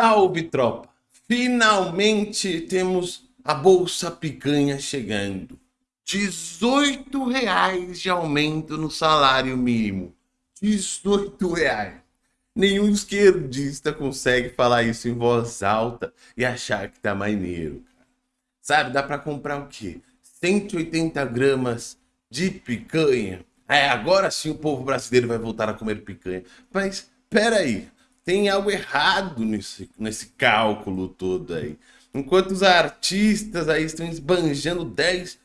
Salve, tropa! Finalmente temos a Bolsa Picanha chegando. 18 reais de aumento no salário mínimo. 18 reais. Nenhum esquerdista consegue falar isso em voz alta e achar que tá maneiro. Sabe, dá pra comprar o quê? 180 gramas de picanha. É, agora sim o povo brasileiro vai voltar a comer picanha. Mas, peraí, tem algo errado nesse, nesse cálculo todo aí. Enquanto os artistas aí estão esbanjando 10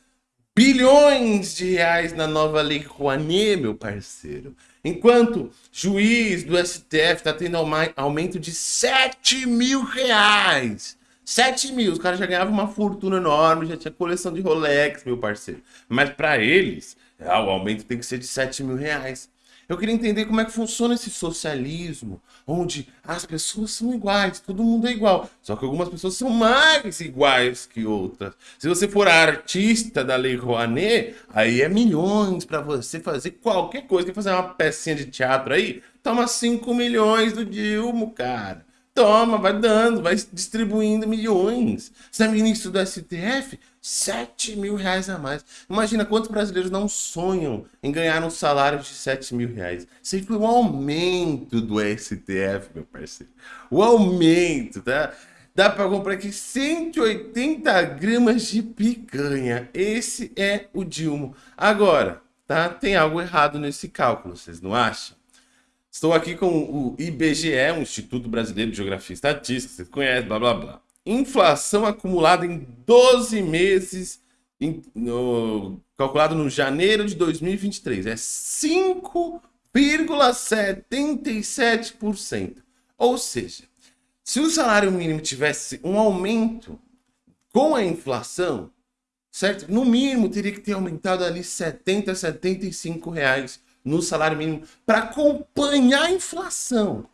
bilhões de reais na nova lei Rouanet, meu parceiro. Enquanto juiz do STF está tendo aumento de 7 mil reais. 7 mil, os caras já ganhavam uma fortuna enorme, já tinha coleção de Rolex, meu parceiro. Mas para eles, ah, o aumento tem que ser de 7 mil reais. Eu queria entender como é que funciona esse socialismo, onde as pessoas são iguais, todo mundo é igual. Só que algumas pessoas são mais iguais que outras. Se você for artista da Lei Rouanet, aí é milhões para você fazer qualquer coisa. Quer fazer uma pecinha de teatro aí? Toma 5 milhões do Dilma, cara. Toma, vai dando, vai distribuindo milhões. Você é ministro do STF? 7 mil reais a mais. Imagina quantos brasileiros não sonham em ganhar um salário de 7 mil reais. Isso foi um aumento do STF, meu parceiro. O aumento, tá? Dá para comprar aqui 180 gramas de picanha. Esse é o Dilma. Agora, tá? Tem algo errado nesse cálculo, vocês não acham? Estou aqui com o IBGE, o Instituto Brasileiro de Geografia e Estatística, você conhece, blá blá blá. Inflação acumulada em 12 meses, em, no, calculado no janeiro de 2023, é 5,77%. Ou seja, se o salário mínimo tivesse um aumento com a inflação, certo? No mínimo teria que ter aumentado ali 70, 75 reais no salário mínimo para acompanhar a inflação.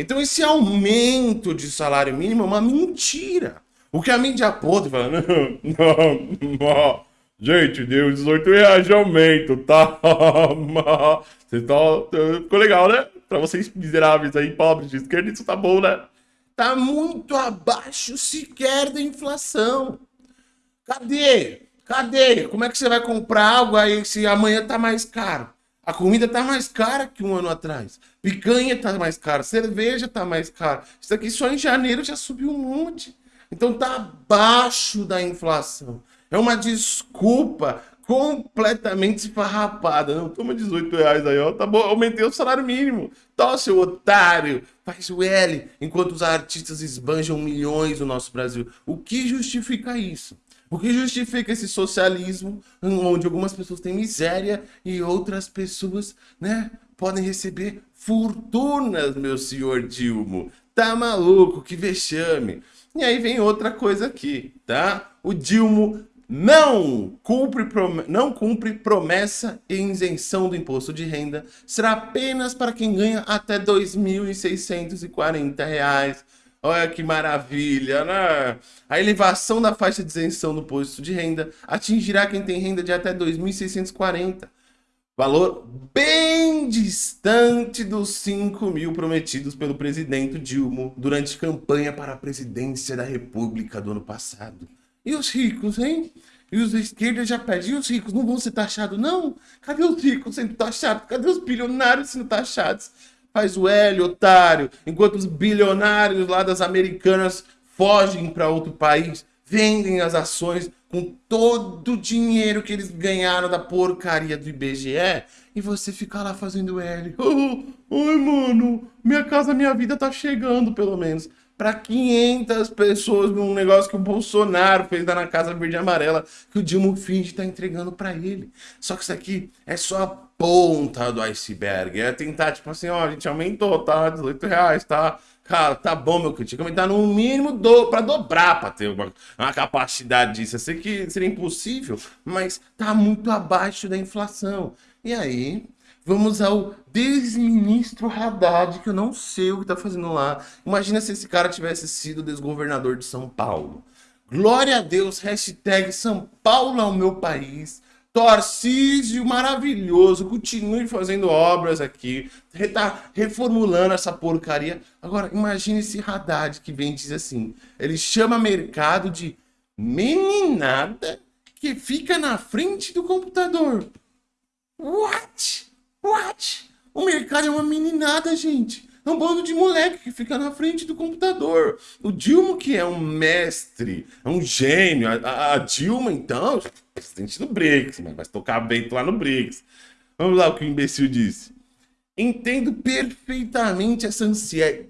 Então esse aumento de salário mínimo é uma mentira. O que a mídia podre fala, não, não, não, gente, deu 18 reais de aumento, tá? Você tá, ficou legal, né? Para vocês miseráveis aí, pobres de esquerda, isso tá bom, né? Tá muito abaixo sequer da inflação. Cadê? Cadê? Como é que você vai comprar algo aí se amanhã tá mais caro? A comida tá mais cara que um ano atrás. Picanha tá mais cara, cerveja tá mais cara. Isso aqui só em janeiro já subiu um monte. Então tá abaixo da inflação. É uma desculpa completamente esfarrapada. Não, toma 18 reais aí, ó. Tá bom, aumentei o salário mínimo. Tá, seu otário. Faz o L, enquanto os artistas esbanjam milhões no nosso Brasil. O que justifica isso? O que justifica esse socialismo onde algumas pessoas têm miséria e outras pessoas, né, podem receber fortunas, meu senhor Dilmo. Tá maluco? Que vexame. E aí vem outra coisa aqui, tá? O Dilmo não cumpre, não cumpre promessa e isenção do imposto de renda. Será apenas para quem ganha até R$ 2.640 Olha que maravilha, né? A elevação da faixa de isenção do imposto de renda atingirá quem tem renda de até 2.640. Valor bem distante dos 5 mil prometidos pelo presidente Dilma durante campanha para a presidência da República do ano passado. E os ricos, hein? E os da esquerda já pedem, e os ricos não vão ser taxados, não? Cadê os ricos sendo taxados? Cadê os bilionários sendo taxados? Faz o L, otário. Enquanto os bilionários lá das americanas fogem para outro país, vendem as ações com todo o dinheiro que eles ganharam da porcaria do IBGE e você fica lá fazendo L. Oh, ai, mano, minha casa, minha vida tá chegando, pelo menos. Para 500 pessoas num negócio que o Bolsonaro fez lá na Casa Verde e Amarela, que o Dilma finge tá entregando para ele. Só que isso aqui é só ponta do iceberg. É tentar, tipo assim, ó, a gente aumentou, tá? 18 reais, tá? Cara, tá bom, meu querido. Tinha que aumentar no mínimo do, pra dobrar pra ter uma, uma capacidade disso. Eu sei que seria impossível, mas tá muito abaixo da inflação. E aí, vamos ao desministro Haddad, que eu não sei o que tá fazendo lá. Imagina se esse cara tivesse sido desgovernador de São Paulo. Glória a Deus, hashtag São Paulo é o meu país Torcísio maravilhoso, continue fazendo obras aqui, tá reformulando essa porcaria. Agora, imagine esse Haddad que vem e diz assim, ele chama mercado de meninada que fica na frente do computador. What? What? O mercado é uma meninada, gente. É um bando de moleque que fica na frente do computador. O Dilma, que é um mestre, é um gênio. A, a Dilma, então, presidente do BRICS, mas vai tocar vento lá no BRICS. Vamos lá o que o imbecil disse. Entendo perfeitamente essa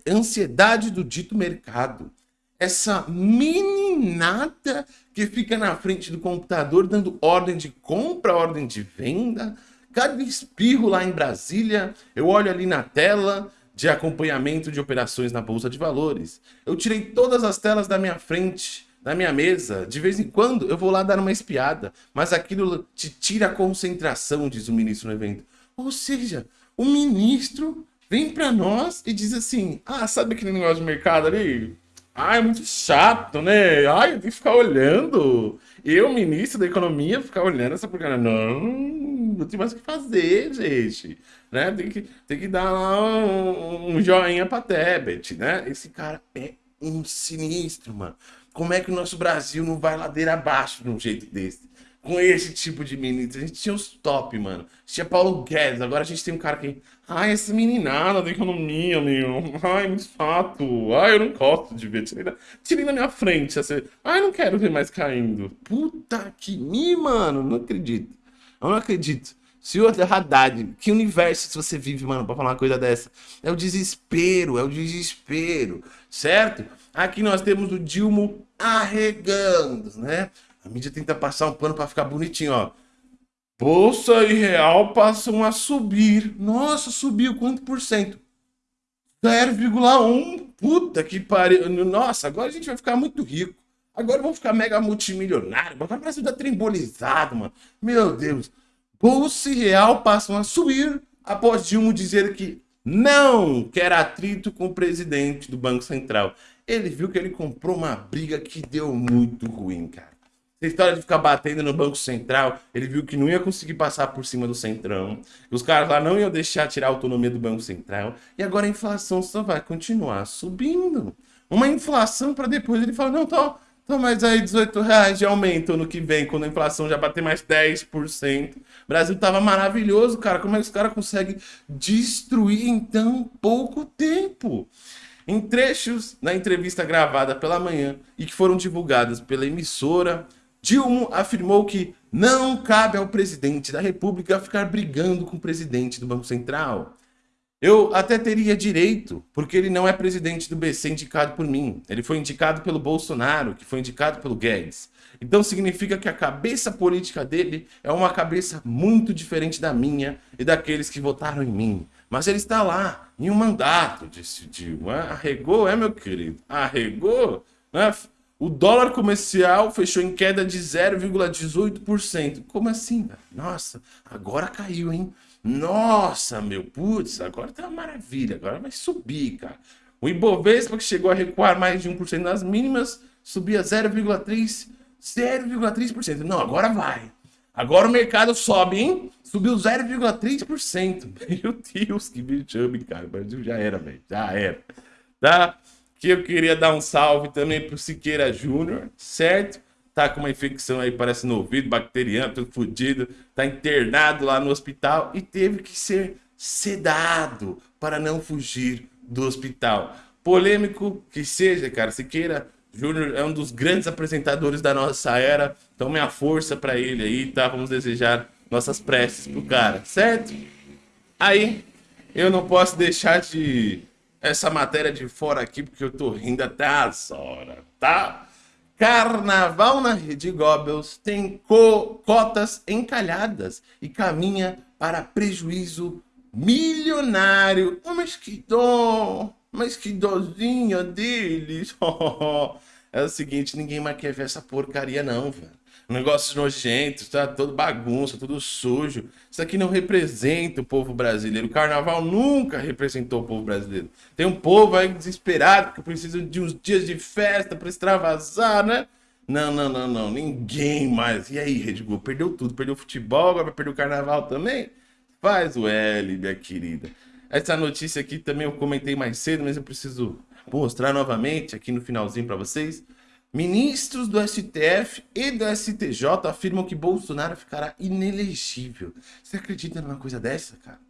ansiedade do dito mercado. Essa meninada que fica na frente do computador dando ordem de compra, ordem de venda. Cada espirro lá em Brasília, eu olho ali na tela, de acompanhamento de operações na Bolsa de Valores. Eu tirei todas as telas da minha frente, da minha mesa. De vez em quando eu vou lá dar uma espiada, mas aquilo te tira a concentração, diz o ministro no evento. Ou seja, o ministro vem para nós e diz assim: Ah, sabe aquele negócio de mercado ali? Ah, é muito chato, né? Ai, eu tenho que ficar olhando. Eu, ministro da Economia, ficar olhando essa porcaria. Não, não tem mais o que fazer, gente. Né? Tem, que, tem que dar lá um, um joinha pra Tebet, né? Esse cara é um sinistro, mano. Como é que o nosso Brasil não vai ladeira abaixo de um jeito desse? com esse tipo de ministro. A gente tinha os top, mano. Tinha Paulo Guedes, agora a gente tem um cara que. Ai, essa meninada da economia, meu. Ai, muito fato. Ai, eu não gosto de ver. Tirei da, tirei minha frente. Assim. Ai, não quero ver mais caindo. Puta que me, mano. Não acredito. Eu não acredito. Senhor Haddad, que universo você vive, mano, pra falar uma coisa dessa? É o desespero, é o desespero, certo? Aqui nós temos o Dilma arregando, né? A mídia tenta passar um pano para ficar bonitinho, ó. Bolsa e real passam a subir. Nossa, subiu quanto por cento? 0,1. Puta que pariu. Nossa, agora a gente vai ficar muito rico. Agora vamos ficar mega multimilionário. Agora o Brasil tá trembolizado, mano. Meu Deus. Bolsa e real passam a subir após Dilma dizer que não quer atrito com o presidente do Banco Central. Ele viu que ele comprou uma briga que deu muito ruim, cara. Essa história de ficar batendo no Banco Central, ele viu que não ia conseguir passar por cima do Centrão. Os caras lá não iam deixar tirar a autonomia do Banco Central. E agora a inflação só vai continuar subindo. Uma inflação para depois ele falar, não, tá, tá mais aí 18 reais de aumento no que vem, quando a inflação já bater mais 10%. O Brasil tava maravilhoso, cara. Como é que os caras conseguem destruir em tão pouco tempo? Em trechos na entrevista gravada pela manhã e que foram divulgadas pela emissora Dilma afirmou que não cabe ao presidente da república ficar brigando com o presidente do Banco Central. Eu até teria direito, porque ele não é presidente do BC indicado por mim. Ele foi indicado pelo Bolsonaro, que foi indicado pelo Guedes. Então significa que a cabeça política dele é uma cabeça muito diferente da minha e daqueles que votaram em mim. Mas ele está lá, em um mandato, Dilma. Arregou, é, meu querido? Arregou? Né? O dólar comercial fechou em queda de 0,18%. Como assim? Nossa, agora caiu, hein? Nossa, meu, putz, agora tá uma maravilha, agora vai subir, cara. O Ibovespa, que chegou a recuar mais de 1% nas mínimas, subia 0,3%. 0,3%. Não, agora vai. Agora o mercado sobe, hein? Subiu 0,3%. Meu Deus, que bicho, cara. O Brasil já era, velho. Já era. Tá? que eu queria dar um salve também pro Siqueira Júnior, certo? Tá com uma infecção aí, parece no ouvido, bacteriano, tudo fodido, tá internado lá no hospital e teve que ser sedado para não fugir do hospital. Polêmico que seja, cara, Siqueira Júnior é um dos grandes apresentadores da nossa era, então minha força para ele aí, tá? Vamos desejar nossas preces pro cara, certo? Aí, eu não posso deixar de essa matéria de fora aqui, porque eu tô rindo até as horas, tá? Carnaval na Rede Goebbels tem co cotas encalhadas e caminha para prejuízo milionário. Oh, mas que dó! Mas que dozinha deles! é o seguinte, ninguém mais quer ver essa porcaria não, velho negócios nojentos, tá todo bagunça, tudo sujo. Isso aqui não representa o povo brasileiro. O carnaval nunca representou o povo brasileiro. Tem um povo aí desesperado que precisa de uns dias de festa para extravasar, né? Não, não, não, não. Ninguém mais. E aí, Red Bull? Perdeu tudo. Perdeu o futebol, agora vai perder o carnaval também? Faz o L, minha querida. Essa notícia aqui também eu comentei mais cedo, mas eu preciso mostrar novamente aqui no finalzinho para vocês. Ministros do STF e do STJ afirmam que Bolsonaro ficará inelegível. Você acredita numa coisa dessa, cara?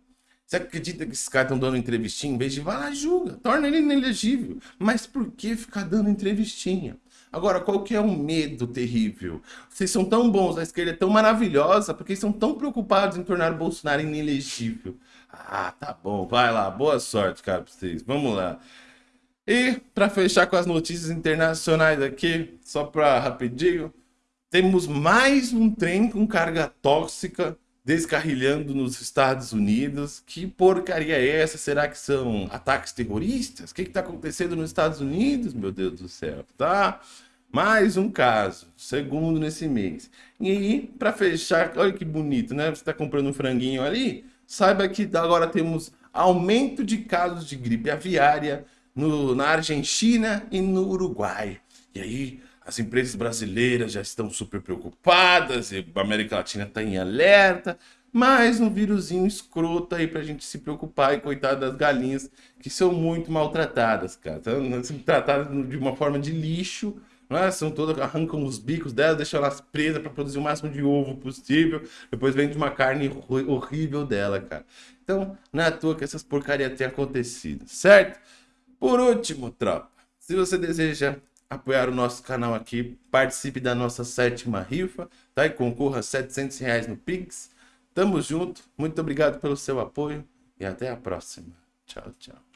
Você acredita que esses caras estão dando entrevistinha? Em vez de vai lá, julga, torna ele inelegível. Mas por que ficar dando entrevistinha? Agora, qual que é o medo terrível? Vocês são tão bons, a esquerda é tão maravilhosa, porque estão tão preocupados em tornar o Bolsonaro inelegível. Ah, tá bom, vai lá, boa sorte, cara, pra vocês. Vamos lá. E para fechar com as notícias internacionais aqui, só para rapidinho, temos mais um trem com carga tóxica descarrilhando nos Estados Unidos. Que porcaria é essa? Será que são ataques terroristas? O que está acontecendo nos Estados Unidos? Meu Deus do céu, tá? Mais um caso, segundo nesse mês. E aí, para fechar, olha que bonito, né? Você está comprando um franguinho ali, saiba que agora temos aumento de casos de gripe aviária, no, na Argentina e no Uruguai. E aí as empresas brasileiras já estão super preocupadas, a América Latina está em alerta, mais um vírusinho escroto aí pra gente se preocupar e coitado das galinhas que são muito maltratadas, cara. São tratadas de uma forma de lixo, né? São todas, arrancam os bicos delas, deixam elas presas para produzir o máximo de ovo possível, depois vende uma carne horrível dela, cara. Então, não é à toa que essas porcarias têm acontecido, certo? Por último, tropa, se você deseja apoiar o nosso canal aqui, participe da nossa sétima rifa, tá? E concorra a 700 reais no Pix. Tamo junto, muito obrigado pelo seu apoio e até a próxima. Tchau, tchau.